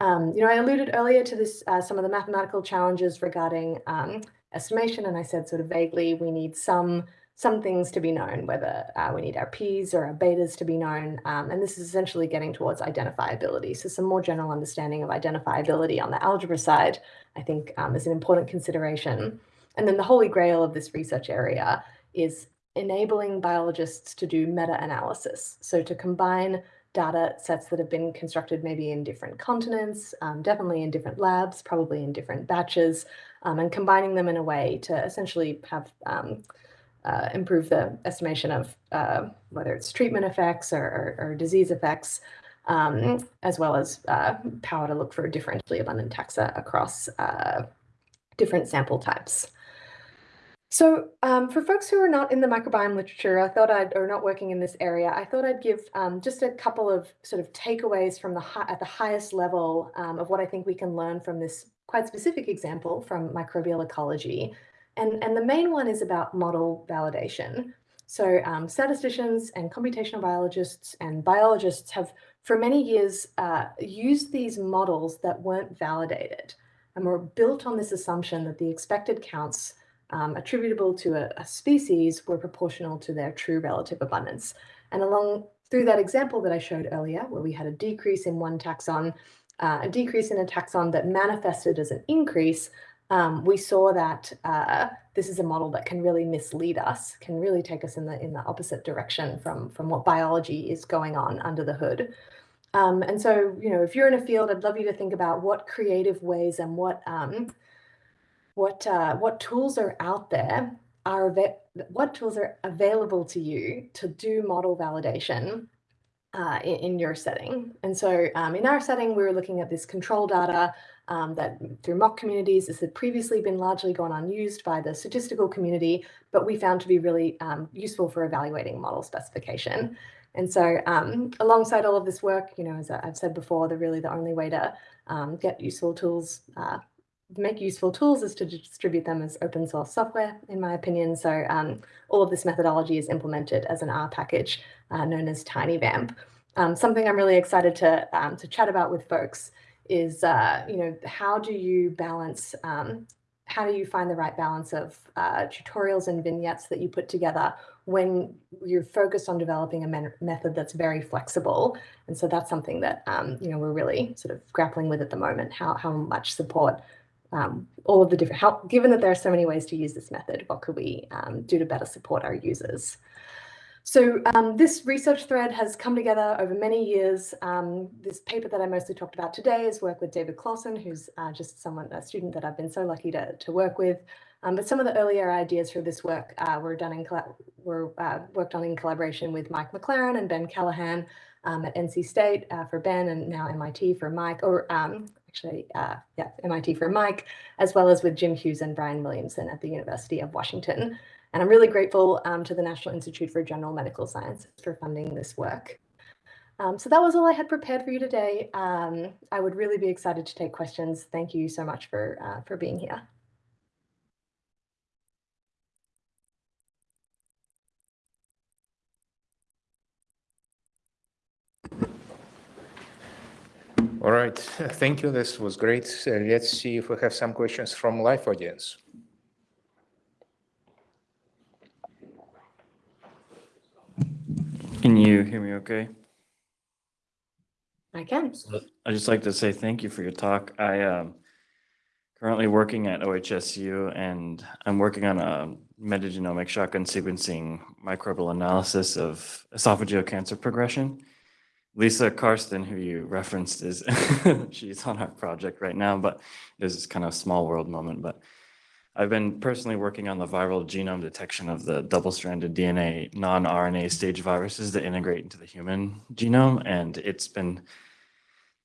Speaker 2: Um, you know, I alluded earlier to this, uh, some of the mathematical challenges regarding um, estimation, and I said sort of vaguely, we need some some things to be known, whether uh, we need our P's or our betas to be known. Um, and this is essentially getting towards identifiability. So some more general understanding of identifiability on the algebra side, I think um, is an important consideration. And then the holy grail of this research area is enabling biologists to do meta-analysis. So to combine data sets that have been constructed maybe in different continents, um, definitely in different labs, probably in different batches, um, and combining them in a way to essentially have um, uh, improve the estimation of uh, whether it's treatment effects or, or, or disease effects, um, as well as uh, power to look for differentially abundant taxa across uh, different sample types. So um, for folks who are not in the microbiome literature, I thought I'd, or not working in this area, I thought I'd give um, just a couple of sort of takeaways from the at the highest level um, of what I think we can learn from this quite specific example from microbial ecology and, and the main one is about model validation. So um, statisticians and computational biologists and biologists have for many years uh, used these models that weren't validated and were built on this assumption that the expected counts um, attributable to a, a, species were proportional to their true relative abundance. And along through that example that I showed earlier, where we had a decrease in one taxon, uh, a decrease in a taxon that manifested as an increase, um, we saw that uh, this is a model that can really mislead us, can really take us in the in the opposite direction from from what biology is going on under the hood. Um, and so, you know, if you're in a field, I'd love you to think about what creative ways and what um, what uh, what tools are out there are what tools are available to you to do model validation uh, in, in, your setting. And so um, in our setting, we were looking at this control data um, that through mock communities, this had previously been largely gone unused by the statistical community, but we found to be really um, useful for evaluating model specification. And so um, alongside all of this work, you know, as I've said before, the really the only way to um, get useful tools, uh, make useful tools is to distribute them as open source software, in my opinion. So um, all of this methodology is implemented as an R package uh, known as TinyVamp. Um, something I'm really excited to, to chat about with folks is, uh, you know, how do you balance, um, how do you find the right balance of uh, tutorials and vignettes that you put together when you're focused on developing a me method that's very flexible? And so that's something that, um, you know, we're really sort of grappling with at the moment, how, how much support um, all of the different, help, given that there are so many ways to use this method, what could we um, do to better support our users? So um, this research thread has come together over many years. Um, this paper that I mostly talked about today is work with David Clausen, who's uh, just someone, a student that I've been so lucky to, to work with. Um, but some of the earlier ideas for this work uh, were done in were uh, worked on in collaboration with Mike McLaren and Ben Callahan um, at NC State uh, for Ben and now MIT for Mike, or um, actually, uh, yeah, MIT for Mike, as well as with Jim Hughes and Brian Williamson at the University of Washington. And I'm really grateful um, to the National Institute for General Medical Sciences for funding this work. Um, so that was all I had prepared for you today. Um, I would really be excited to take questions. Thank you so much for, uh, for being here.
Speaker 1: All right, thank you. This was great. Uh, let's see if we have some questions from live audience.
Speaker 3: Can you hear me okay?
Speaker 2: I can.
Speaker 3: I'd just like to say thank you for your talk. I am currently working at OHSU and I'm working on a metagenomic shotgun sequencing microbial analysis of esophageal cancer progression. Lisa Karsten, who you referenced, is she's on our project right now, but this is kind of a small world moment. But I've been personally working on the viral genome detection of the double-stranded DNA non-RNA stage viruses that integrate into the human genome, and it's been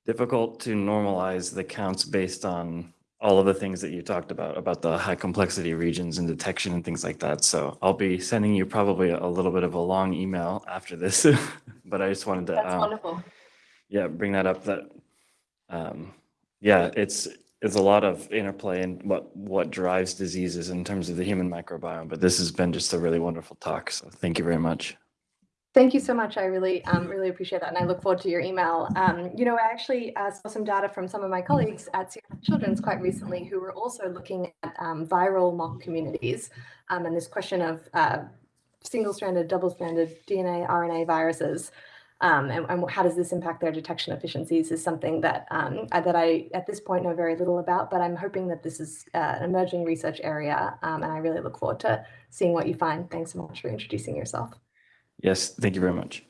Speaker 3: difficult to normalize the counts based on all of the things that you talked about, about the high complexity regions and detection and things like that. So I'll be sending you probably a little bit of a long email after this, but I just wanted to,
Speaker 2: That's
Speaker 3: um,
Speaker 2: wonderful.
Speaker 3: yeah, bring that up that, um, yeah, it's, it's a lot of interplay in what, what drives diseases in terms of the human microbiome, but this has been just a really wonderful talk. So thank you very much.
Speaker 2: Thank you so much. I really, um, really appreciate that, and I look forward to your email. Um, you know, I actually uh, saw some data from some of my colleagues at Children's quite recently, who were also looking at um, viral mock communities um, and this question of uh, single-stranded, double-stranded DNA, RNA viruses. Um, and, and how does this impact their detection efficiencies is something that um, I- that I at this point know very little about, but I'm hoping that this is uh, an emerging research area, and I really look forward to seeing what you find. Thanks so much for introducing yourself.
Speaker 3: Yes, thank you very much.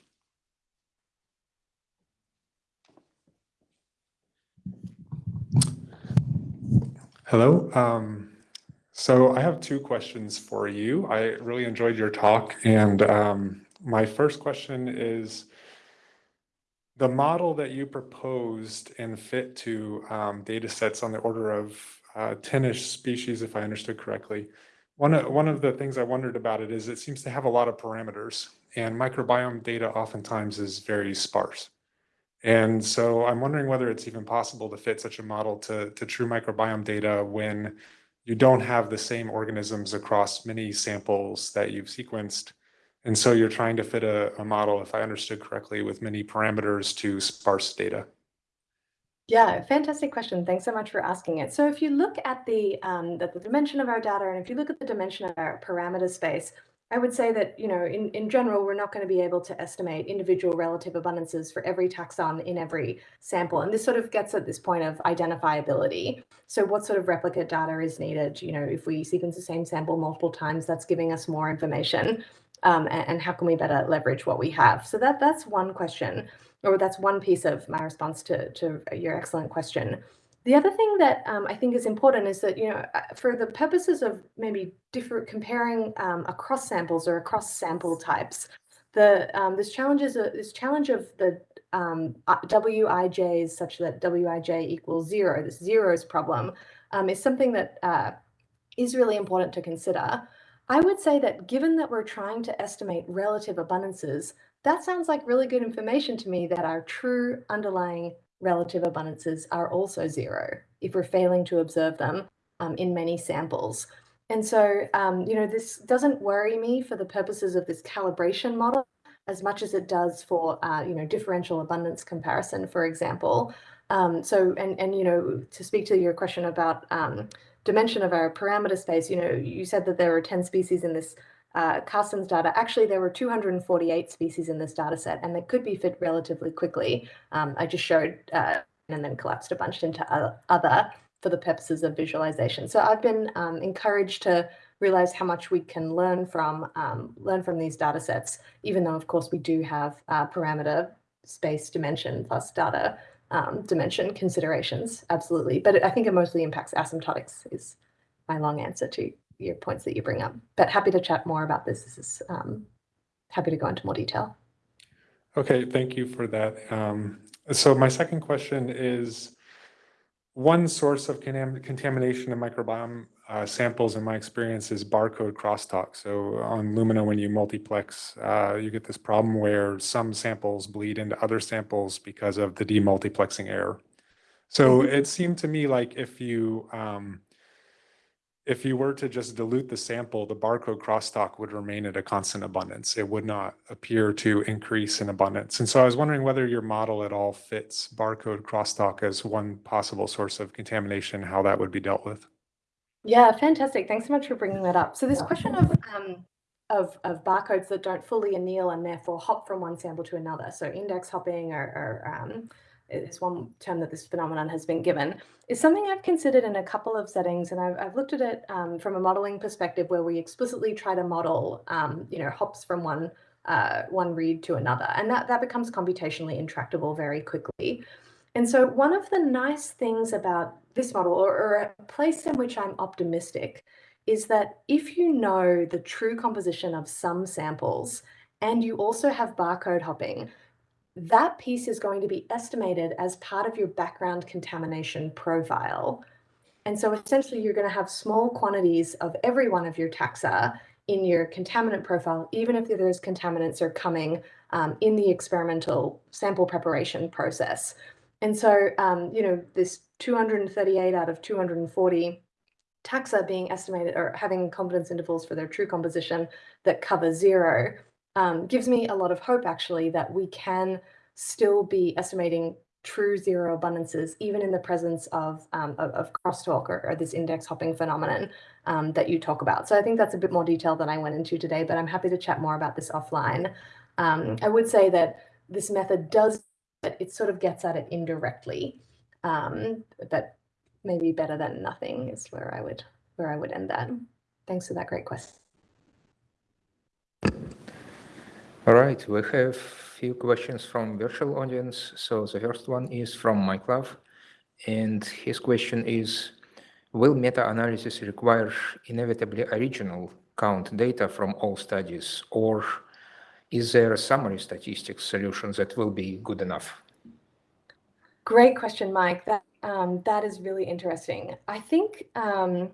Speaker 4: Hello. Um, so I have two questions for you. I really enjoyed your talk. And um, my first question is the model that you proposed and fit to um, data sets on the order of uh, 10-ish species, if I understood correctly. One of, one of the things I wondered about it is it seems to have a lot of parameters and microbiome data oftentimes is very sparse. And so I'm wondering whether it's even possible to fit such a model to, to true microbiome data when you don't have the same organisms across many samples that you've sequenced. And so you're trying to fit a, a model, if I understood correctly, with many parameters to sparse data.
Speaker 2: Yeah, fantastic question. Thanks so much for asking it. So if you look at the, um, the, the dimension of our data, and if you look at the dimension of our parameter space, I would say that, you know, in, in general, we're not going to be able to estimate individual relative abundances for every taxon in every sample. And this sort of gets at this point of identifiability. So what sort of replicate data is needed? You know, if we sequence the same sample multiple times, that's giving us more information. Um, and, and how can we better leverage what we have? So that that's one question, or that's one piece of my response to, to your excellent question. The other thing that um, I think is important is that, you know, uh, for the purposes of maybe different comparing um, across samples or across sample types, the um, this challenge is a, this challenge of the um, uh, Wij's such that Wij equals zero, this zeros problem, um, is something that uh, is really important to consider. I would say that given that we're trying to estimate relative abundances, that sounds like really good information to me that our true underlying relative abundances are also zero if we're failing to observe them um, in many samples. And so, um, you know, this doesn't worry me for the purposes of this calibration model as much as it does for, uh, you know, differential abundance comparison, for example. Um, so, and, and, you know, to speak to your question about um, dimension of our parameter space, you know, you said that there are 10 species in this uh, Karsten's data, actually there were 248 species in this data set and they could be fit relatively quickly. Um, I just showed uh, and then collapsed a bunch into other for the purposes of visualization. So I've been um, encouraged to realize how much we can learn from um, learn from these data sets, even though of course we do have uh, parameter space dimension plus data um, dimension considerations, absolutely. But I think it mostly impacts asymptotics is my long answer to your points that you bring up. But happy to chat more about this. This is um, happy to go into more detail.
Speaker 4: Okay, thank you for that. Um, so my second question is, one source of contamination in microbiome uh, samples in my experience is barcode crosstalk. So on Illumina, when you multiplex, uh, you get this problem where some samples bleed into other samples because of the demultiplexing error. So mm -hmm. it seemed to me like if you um, if you were to just dilute the sample, the barcode crosstalk would remain at a constant abundance. It would not appear to increase in abundance. And so I was wondering whether your model at all fits barcode crosstalk as one possible source of contamination, how that would be dealt with.
Speaker 2: Yeah, fantastic. Thanks so much for bringing that up. So this question of um, of, of barcodes that don't fully anneal and therefore hop from one sample to another. So index hopping or, or um, is one term that this phenomenon has been given, is something I've considered in a couple of settings. And I've, I've looked at it um, from a modeling perspective where we explicitly try to model, um, you know, hops from one uh, one read to another. And that, that becomes computationally intractable very quickly. And so one of the nice things about this model, or, or a place in which I'm optimistic, is that if you know the true composition of some samples and you also have barcode hopping, that piece is going to be estimated as part of your background contamination profile. And so essentially you're going to have small quantities of every one of your taxa in your contaminant profile, even if those contaminants are coming um, in the experimental sample preparation process. And so, um, you know, this 238 out of 240 taxa being estimated or having confidence intervals for their true composition that cover zero um, gives me a lot of hope actually that we can still be estimating true zero abundances even in the presence of, um, of, of, crosstalk or, or, this index hopping phenomenon um, that you talk about. So I think that's a bit more detail than I went into today, but I'm happy to chat more about this offline. Um, I would say that this method does, it sort of gets at it indirectly, um, but maybe better than nothing is where I would where I would end that. Thanks for that great question.
Speaker 1: All right, we have a few questions from virtual audience. So the first one is from Mike Love, and his question is, will meta-analysis require inevitably original count data from all studies, or is there a summary statistics solution that will be good enough?
Speaker 2: Great question, Mike. That um, that is really interesting. I think um,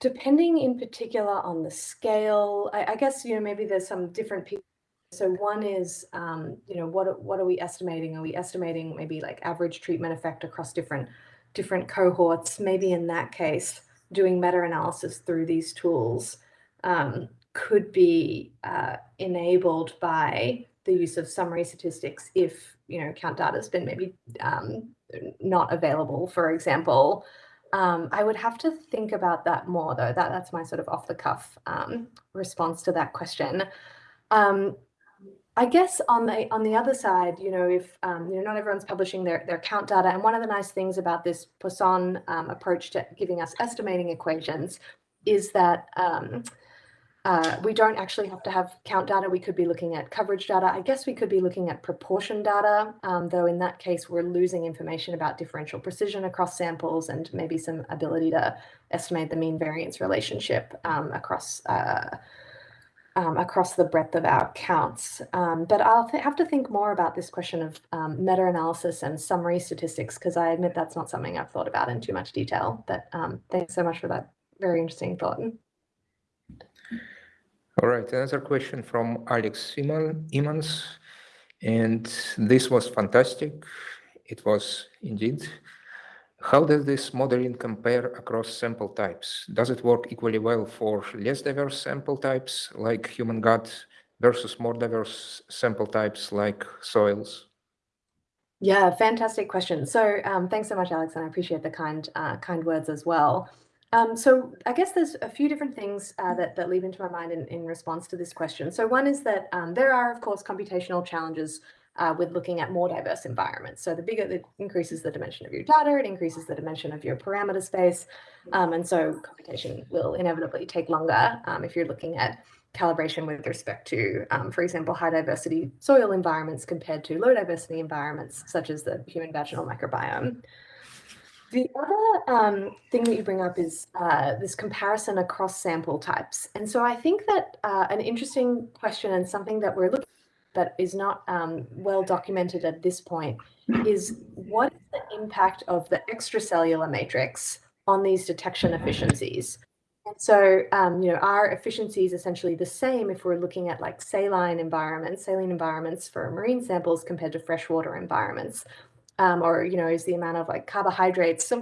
Speaker 2: depending in particular on the scale, I, I, guess, you know, maybe there's some different people. So one is, um, you know, what, what are we estimating? Are we estimating maybe like average treatment effect across different, different cohorts? Maybe in that case, doing meta-analysis through these tools um, could be uh, enabled by the use of summary statistics if, you know, count data has been maybe um, not available, for example. Um, I would have to think about that more, though. That that's my sort of off the cuff um, response to that question. Um, I guess on the on the other side, you know, if um, you know not everyone's publishing their their count data, and one of the nice things about this Poisson um, approach to giving us estimating equations is that um, uh, we don't actually have to have count data. We could be looking at coverage data. I guess we could be looking at proportion data, um, though in that case, we're losing information about differential precision across samples and maybe some ability to estimate the mean variance relationship um, across uh, um, across the breadth of our counts. Um, but I'll have to think more about this question of um, meta-analysis and summary statistics, because I admit that's not something I've thought about in too much detail. But um, thanks so much for that very interesting thought.
Speaker 1: All right, another question from Alex Imans, and this was fantastic. It was indeed. How does this modeling compare across sample types? Does it work equally well for less diverse sample types like human gut versus more diverse sample types like soils?
Speaker 2: Yeah, fantastic question. So um, thanks so much, Alex, and I appreciate the kind uh, kind words as well. Um, so I guess there's a few different things uh, that, that leap into my mind in, in response to this question. So one is that um, there are, of course, computational challenges uh, with looking at more diverse environments. So the bigger it increases the dimension of your data, it increases the dimension of your parameter space. Um, and so computation will inevitably take longer um, if you're looking at calibration with respect to, um, for example, high diversity soil environments compared to low diversity environments, such as the human vaginal microbiome. The other um, thing that you bring up is uh, this comparison across sample types. And so I think that uh, an interesting question and something that we're looking at that is not um, well documented at this point is what is the impact of the extracellular matrix on these detection efficiencies? And so, um, you know, our efficiency is essentially the same if we're looking at like saline environments, saline environments for marine samples compared to freshwater environments um, or you know is the amount of like carbohydrates.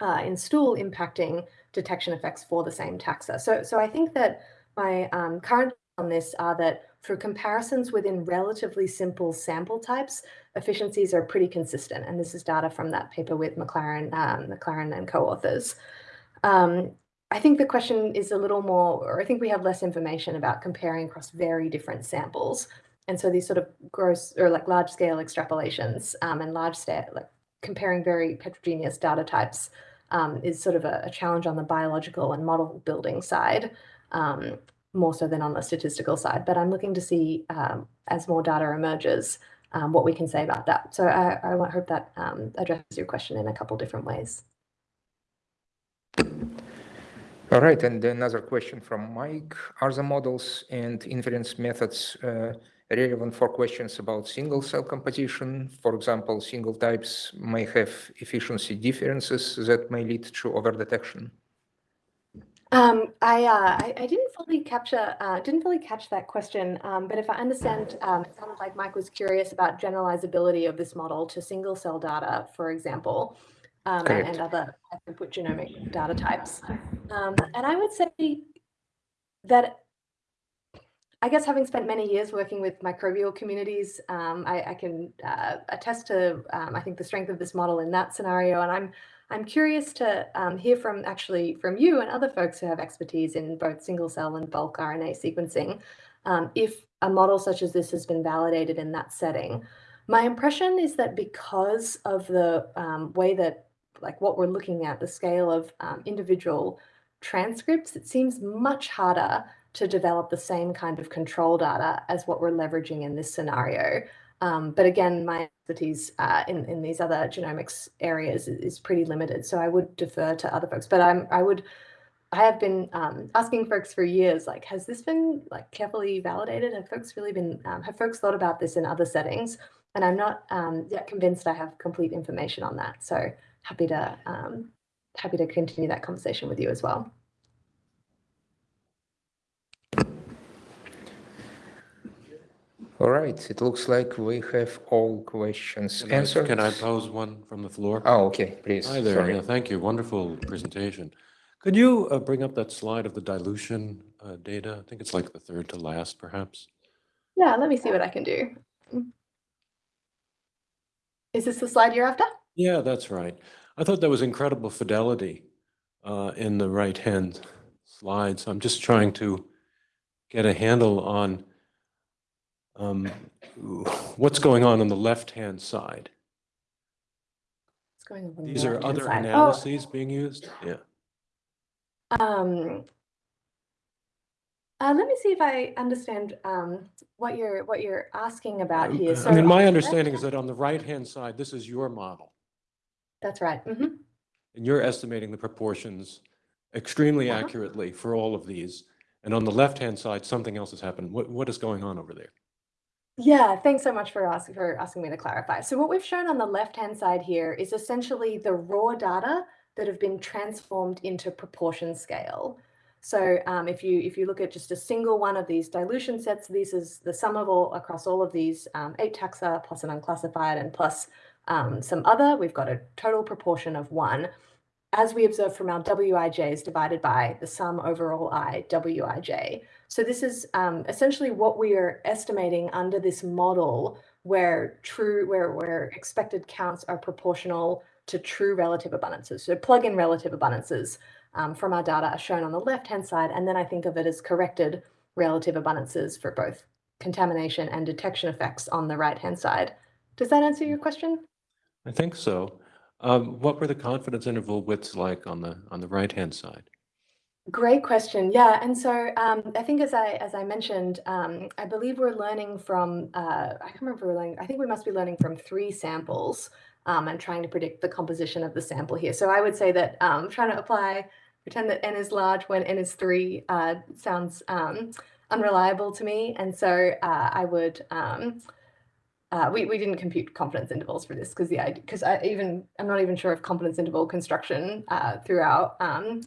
Speaker 2: Uh, in stool impacting detection effects for the same taxa. So, so I think that my um, current on this are that for comparisons within relatively simple sample types, efficiencies are pretty consistent. And this is data from that paper with McLaren, um, McLaren and co-authors. Um, I think the question is a little more, or I think we have less information about comparing across very different samples. And so these sort of gross or like large scale extrapolations um, and large scale, like comparing very heterogeneous data types um, is sort of a, a, challenge on the biological and model building side, um, more so than on the statistical side. But I'm looking to see um, as more data emerges, um, what we can say about that. So I, I hope that um, addresses your question in a couple different ways.
Speaker 1: All right, and another question from Mike. Are the models and inference methods uh, relevant for questions about single cell composition? For example, single types may have efficiency differences that may lead to overdetection.
Speaker 2: Um, I, uh, I, I didn't fully capture uh, didn't fully catch that question, um, but if I understand, um, it sounded like Mike was curious about generalizability of this model to single cell data, for example, um, and, and, other input genomic data types. Um, and I would say that I guess having spent many years working with microbial communities, um, I, I, can uh, attest to I think the strength of this model in that scenario, and I'm I'm curious to um, hear from actually from you and other folks who have expertise in both single cell and bulk RNA sequencing, um, if a model such as this has been validated in that setting. My impression is that because of the um, way that, like what we're looking at, the scale of um, individual transcripts, it seems much harder to develop the same kind of control data as what we're leveraging in this scenario. Um, but again, my expertise uh, in, in these other genomics areas is, is, pretty limited. So I would defer to other folks, but I'm, I would, I have been um, asking folks for years, like, has this been like carefully validated? Have folks really been, um, have folks thought about this in other settings? And I'm not um, yet convinced I have complete information on that. So happy to, um, happy to continue that conversation with you as well.
Speaker 1: All right, it looks like we have all questions
Speaker 5: Can I-
Speaker 1: answered.
Speaker 5: Can I pose one from the floor?
Speaker 1: Oh, okay, please.
Speaker 5: Hi there,
Speaker 1: Sorry.
Speaker 5: yeah, thank you, wonderful presentation. Could you uh, bring up that slide of the dilution uh, data? I think it's like the third to last, perhaps.
Speaker 2: Yeah, let me see what I can do. Is this the slide you're after?
Speaker 5: Yeah, that's right. I thought that was incredible fidelity uh, in the right-hand slide. So I'm just trying to get a handle on um, what's going on on the left-hand side.
Speaker 2: What's going on? the
Speaker 5: These are other
Speaker 2: side? Oh,
Speaker 5: analyses being used? Yeah.
Speaker 2: Um, uh, let me see if I understand um, what you're what you're asking about here. So
Speaker 5: I mean, my understanding is that on the right-hand side, this is your model.
Speaker 2: That's right. mhm.
Speaker 5: And you're estimating the proportions extremely
Speaker 2: Uh-huh.
Speaker 5: accurately for all of these. And on the left-hand side, something else has happened. What, what is going on over there?
Speaker 2: Yeah, thanks so much for asking for asking me to clarify. So what we've shown on the left-hand side here is essentially the raw data that have been transformed into proportion scale. So um, if you if you look at just a single one of these dilution sets, this is the sum of all across all of these um, eight taxa plus an unclassified and plus um, some other, we've got a total proportion of one. As we observe from our WIJs divided by the sum overall I, WIJ. So this is um, essentially what we are estimating under this model where true, where, where expected counts are proportional to true relative abundances. So plug in relative abundances um, from our data are shown on the left-hand side, and then I think of it as corrected relative abundances for both contamination and detection effects on the right-hand side. Does that answer your question?
Speaker 5: I think so. Um, what were the confidence interval widths like on the on the right-hand side?
Speaker 2: Great question. Yeah, and so um, I think as I as I mentioned, um, I believe we're learning from uh, I can't remember we're learning. I think we must be learning from three samples um, and trying to predict the composition of the sample here. So I would say that um, trying to apply pretend that n is large when n is three uh, sounds um, unreliable to me, and so uh, I would. Um, uh, we, we didn't compute confidence intervals for this because the because I even I'm not even sure if confidence interval construction uh, throughout um,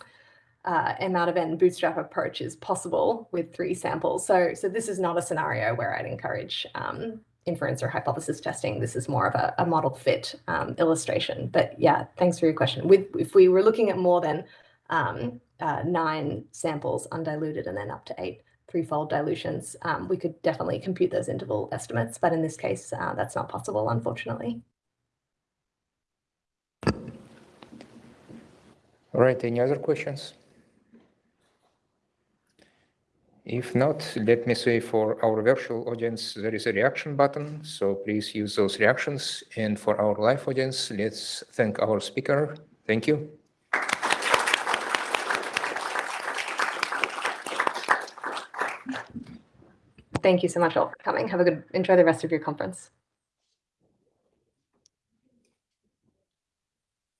Speaker 2: uh, M out of N bootstrap approach is possible with three samples. So, so this is not a scenario where I'd encourage um, inference or hypothesis testing. This is more of a, a model fit um, illustration. But yeah, thanks for your question. With if we were looking at more than um, uh, nine samples undiluted and then up to eight threefold dilutions, um, we could definitely compute those interval estimates. But in this case, uh, that's not possible, unfortunately.
Speaker 1: All right, any other questions? If not, let me say for our virtual audience, there is a reaction button, so please use those reactions. And for our live audience, let's thank our speaker. Thank you.
Speaker 2: Thank you so much all for coming. Have a good, enjoy the rest of your conference.